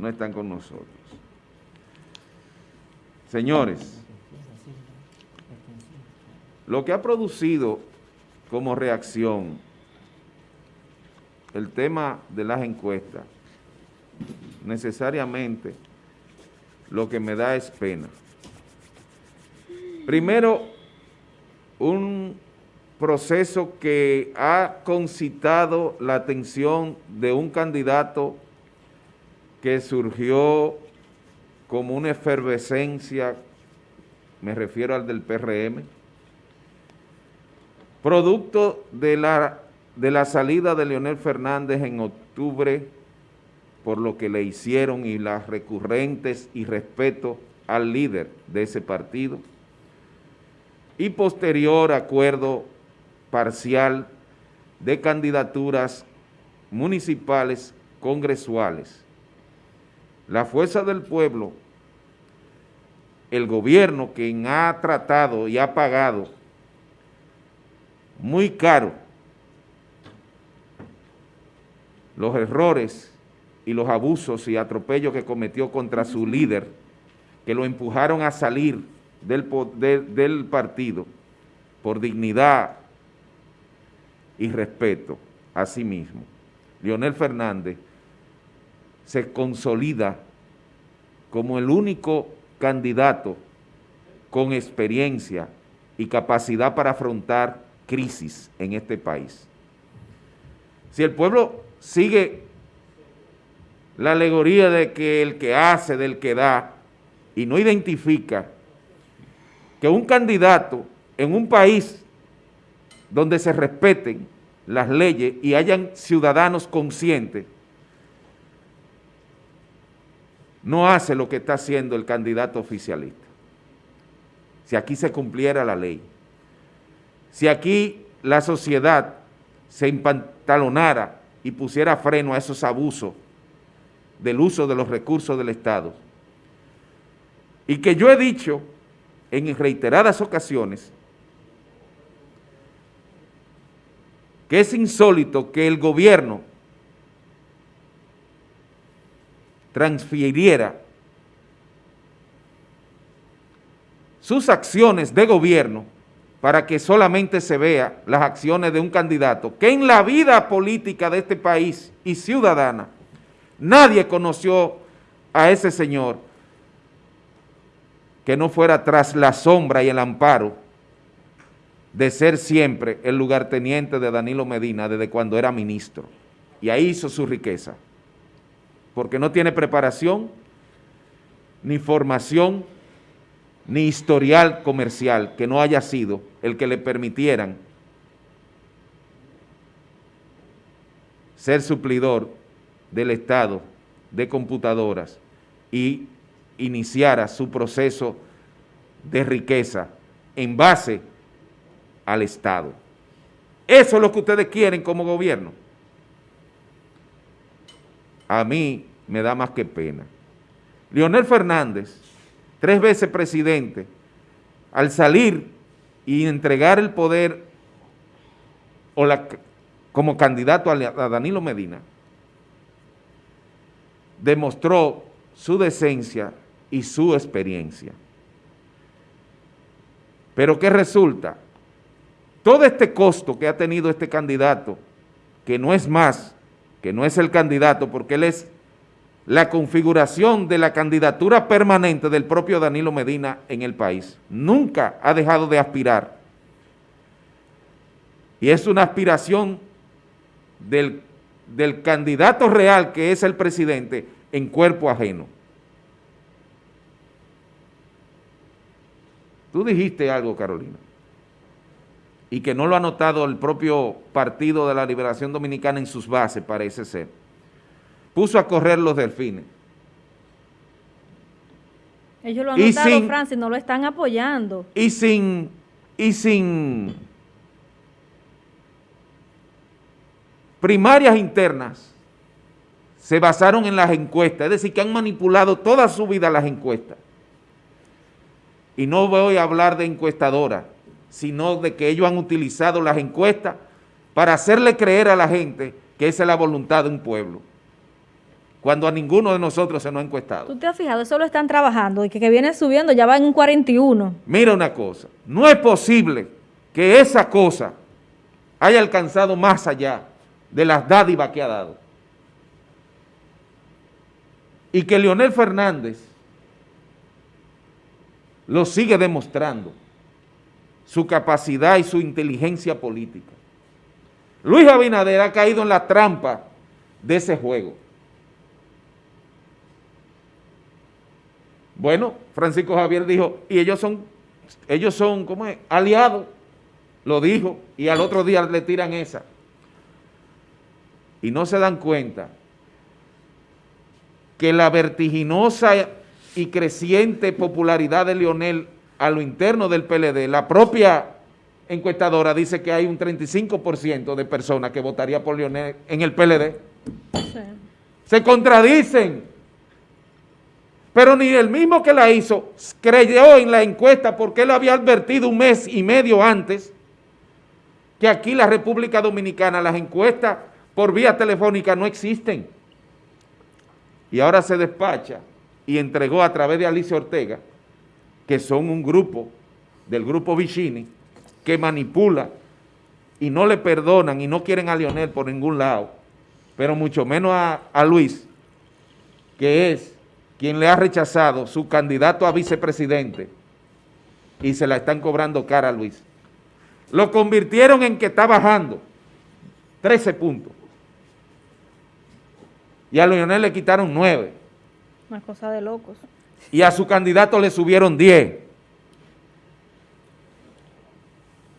no están con nosotros. Señores, lo que ha producido como reacción el tema de las encuestas, necesariamente lo que me da es pena. Primero, un proceso que ha concitado la atención de un candidato que surgió como una efervescencia, me refiero al del PRM, producto de la, de la salida de Leonel Fernández en octubre, por lo que le hicieron y las recurrentes y respeto al líder de ese partido, y posterior acuerdo parcial de candidaturas municipales congresuales. La fuerza del pueblo, el gobierno quien ha tratado y ha pagado muy caro los errores y los abusos y atropellos que cometió contra su líder, que lo empujaron a salir del, del partido por dignidad y respeto a sí mismo. Leonel Fernández se consolida como el único candidato con experiencia y capacidad para afrontar crisis en este país. Si el pueblo sigue la alegoría de que el que hace, del que da, y no identifica que un candidato en un país donde se respeten las leyes y hayan ciudadanos conscientes, no hace lo que está haciendo el candidato oficialista. Si aquí se cumpliera la ley, si aquí la sociedad se empantalonara y pusiera freno a esos abusos del uso de los recursos del Estado, y que yo he dicho en reiteradas ocasiones que es insólito que el gobierno transfiriera sus acciones de gobierno para que solamente se vea las acciones de un candidato que en la vida política de este país y ciudadana nadie conoció a ese señor que no fuera tras la sombra y el amparo de ser siempre el lugarteniente de Danilo Medina desde cuando era ministro. Y ahí hizo su riqueza, porque no tiene preparación, ni formación, ni historial comercial que no haya sido el que le permitieran ser suplidor del Estado de computadoras y iniciara su proceso de riqueza en base al Estado. Eso es lo que ustedes quieren como gobierno. A mí me da más que pena. Leonel Fernández, tres veces presidente, al salir y entregar el poder o la, como candidato a, a Danilo Medina, demostró su decencia y su experiencia. Pero ¿qué resulta? todo este costo que ha tenido este candidato, que no es más, que no es el candidato, porque él es la configuración de la candidatura permanente del propio Danilo Medina en el país. Nunca ha dejado de aspirar. Y es una aspiración del, del candidato real, que es el presidente, en cuerpo ajeno. Tú dijiste algo, Carolina y que no lo ha notado el propio Partido de la Liberación Dominicana en sus bases, parece ser, puso a correr los delfines. Ellos lo han notado, Francis, no lo están apoyando. Y sin, y sin primarias internas, se basaron en las encuestas, es decir, que han manipulado toda su vida las encuestas. Y no voy a hablar de encuestadoras, sino de que ellos han utilizado las encuestas para hacerle creer a la gente que esa es la voluntad de un pueblo. Cuando a ninguno de nosotros se nos ha encuestado. ¿Tú te has fijado? Eso lo están trabajando y que, que viene subiendo, ya va en un 41. Mira una cosa, no es posible que esa cosa haya alcanzado más allá de las dádivas que ha dado. Y que Leonel Fernández lo sigue demostrando, su capacidad y su inteligencia política. Luis Abinader ha caído en la trampa de ese juego. Bueno, Francisco Javier dijo, y ellos son, ellos son, ¿cómo es? Aliados, lo dijo, y al otro día le tiran esa. Y no se dan cuenta que la vertiginosa y creciente popularidad de Leonel a lo interno del PLD, la propia encuestadora dice que hay un 35% de personas que votaría por Leonel en el PLD. Se contradicen. Pero ni el mismo que la hizo creyó en la encuesta porque él había advertido un mes y medio antes que aquí la República Dominicana las encuestas por vía telefónica no existen. Y ahora se despacha y entregó a través de Alicia Ortega, que son un grupo del grupo Vicini, que manipula y no le perdonan y no quieren a Lionel por ningún lado, pero mucho menos a Luis, que es quien le ha rechazado su candidato a vicepresidente y se la están cobrando cara a Luis. Lo convirtieron en que está bajando 13 puntos. Y a Lionel le quitaron 9. Una cosa de locos. Y a su candidato le subieron 10.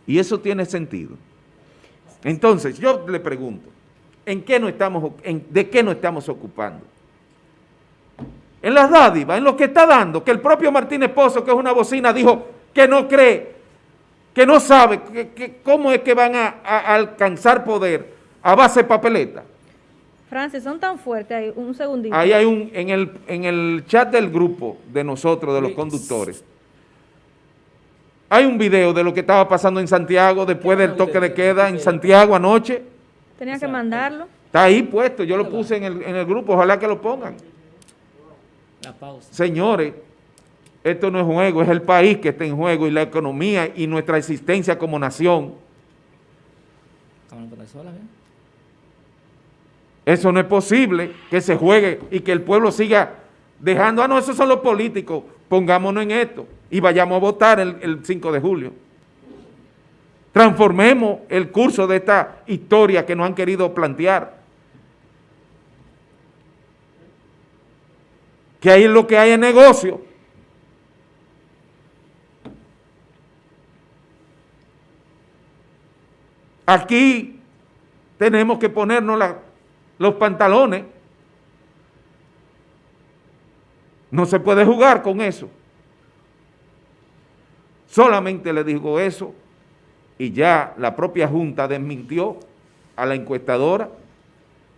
Y eso tiene sentido. Entonces, yo le pregunto, ¿en qué no estamos, ¿de qué nos estamos ocupando? En las dádivas, en lo que está dando, que el propio Martínez Pozo, que es una bocina, dijo que no cree, que no sabe que, cómo es que van a, alcanzar poder a base de papeleta. Francis, son tan fuertes, ahí, un segundito. Ahí hay un, en el, en el chat del grupo de nosotros, de los conductores, hay un video de lo que estaba pasando en Santiago después del toque de queda en Santiago anoche. Tenía que mandarlo. Está ahí puesto, yo lo puse en el, en el grupo, ojalá que lo pongan. Señores, esto no es juego, es el país que está en juego y la economía y nuestra existencia como nación. Eso no es posible que se juegue y que el pueblo siga dejando, ah no, esos son los políticos, pongámonos en esto y vayamos a votar el, el 5 de julio. Transformemos el curso de esta historia que nos han querido plantear. Que ahí lo que hay es negocio. Aquí tenemos que ponernos los pantalones. No se puede jugar con eso. Solamente le digo eso y ya la propia Junta desmintió a la encuestadora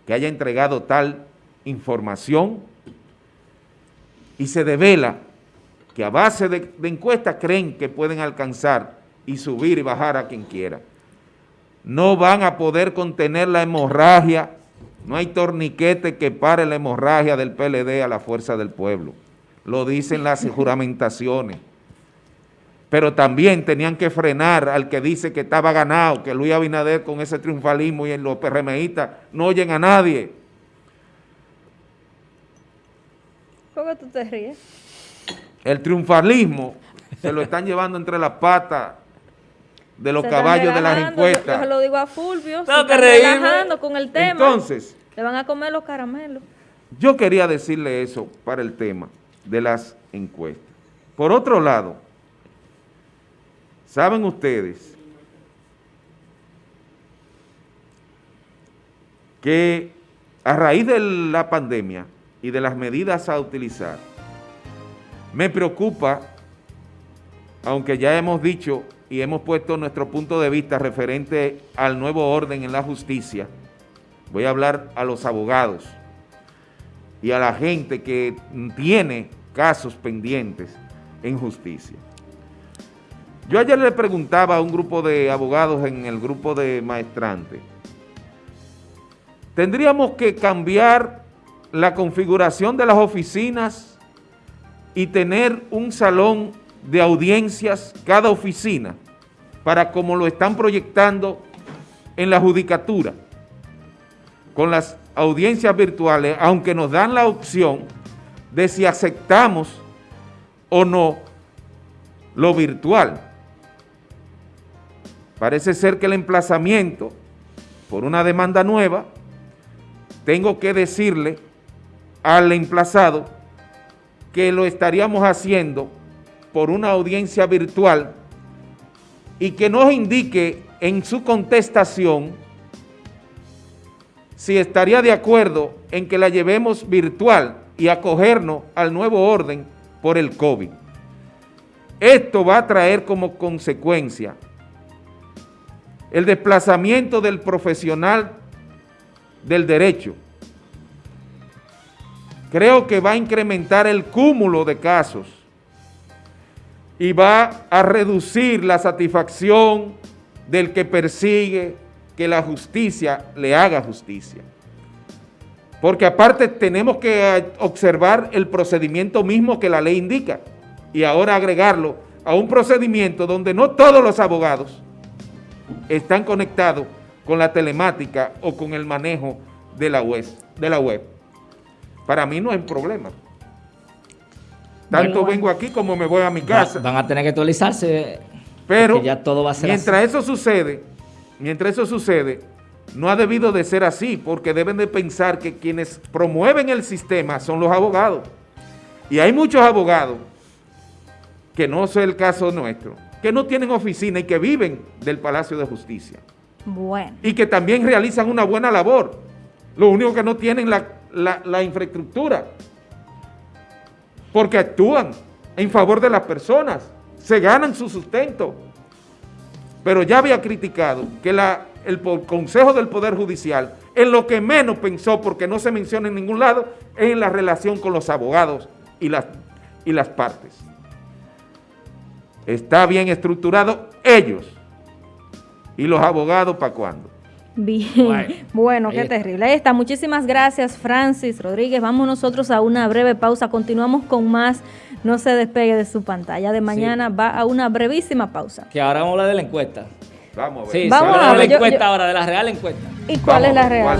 que haya entregado tal información y se devela que a base de, encuestas creen que pueden alcanzar y subir y bajar a quien quiera. No van a poder contener la hemorragia, no hay torniquete que pare la hemorragia del PLD a la fuerza del pueblo. Lo dicen las juramentaciones. Pero también tenían que frenar al que dice que estaba ganado, que Luis Abinader con ese triunfalismo y en los PRMistas no oyen a nadie. ¿Cómo tú te ríes? El triunfalismo se lo están llevando entre las patas de los caballos de las encuestas. Yo, se lo digo a Fulvio, no, se relajando con el tema. Entonces, le van a comer los caramelos. Yo quería decirle eso para el tema de las encuestas. Por otro lado, ¿saben ustedes que a raíz de la pandemia y de las medidas a utilizar. Me preocupa, aunque ya hemos dicho y hemos puesto nuestro punto de vista referente al nuevo orden en la justicia, voy a hablar a los abogados y a la gente que tiene casos pendientes en justicia. Yo ayer le preguntaba a un grupo de abogados en el grupo de maestrantes, tendríamos que cambiar la configuración de las oficinas y tener un salón de audiencias cada oficina para como lo están proyectando en la judicatura con las audiencias virtuales, aunque nos dan la opción de si aceptamos o no lo virtual. Parece ser que el emplazamiento por una demanda nueva, tengo que decirle al emplazado que lo estaríamos haciendo por una audiencia virtual y que nos indique en su contestación si estaría de acuerdo en que la llevemos virtual y acogernos al nuevo orden por el COVID. Esto va a traer como consecuencia el desplazamiento del profesional del derecho. Creo que va a incrementar el cúmulo de casos y va a reducir la satisfacción del que persigue que la justicia le haga justicia. Porque aparte tenemos que observar el procedimiento mismo que la ley indica y ahora agregarlo a un procedimiento donde no todos los abogados están conectados con la telemática o con el manejo de la web. De la web. Para mí no hay problema. Tanto vengo aquí como me voy a mi casa. Van a tener que actualizarse. Pero ya todo va a ser mientras eso sucede, mientras eso sucede, no ha debido de ser así, porque deben de pensar que quienes promueven el sistema son los abogados. Y hay muchos abogados, que no es el caso nuestro, que no tienen oficina y que viven del Palacio de Justicia. Bueno. Y que también realizan una buena labor. Lo único que no tienen la, la infraestructura. Porque actúan en favor de las personas, se ganan su sustento. Pero ya había criticado que el Consejo del Poder Judicial, en lo que menos pensó, porque no se menciona en ningún lado, es en la relación con los abogados y las, y las partes está bien estructurado ellos y los abogados para cuándo. Bien, bueno, qué terrible. Ahí está, muchísimas gracias Francis Rodríguez. Vamos nosotros a una breve pausa, continuamos con más, no se despegue de su pantalla. De mañana va a una brevísima pausa. Que ahora vamos a hablar de la encuesta. Vamos a ver. Sí, vamos a hablar de la encuesta ahora, de la real encuesta. ¿Y cuál es la real?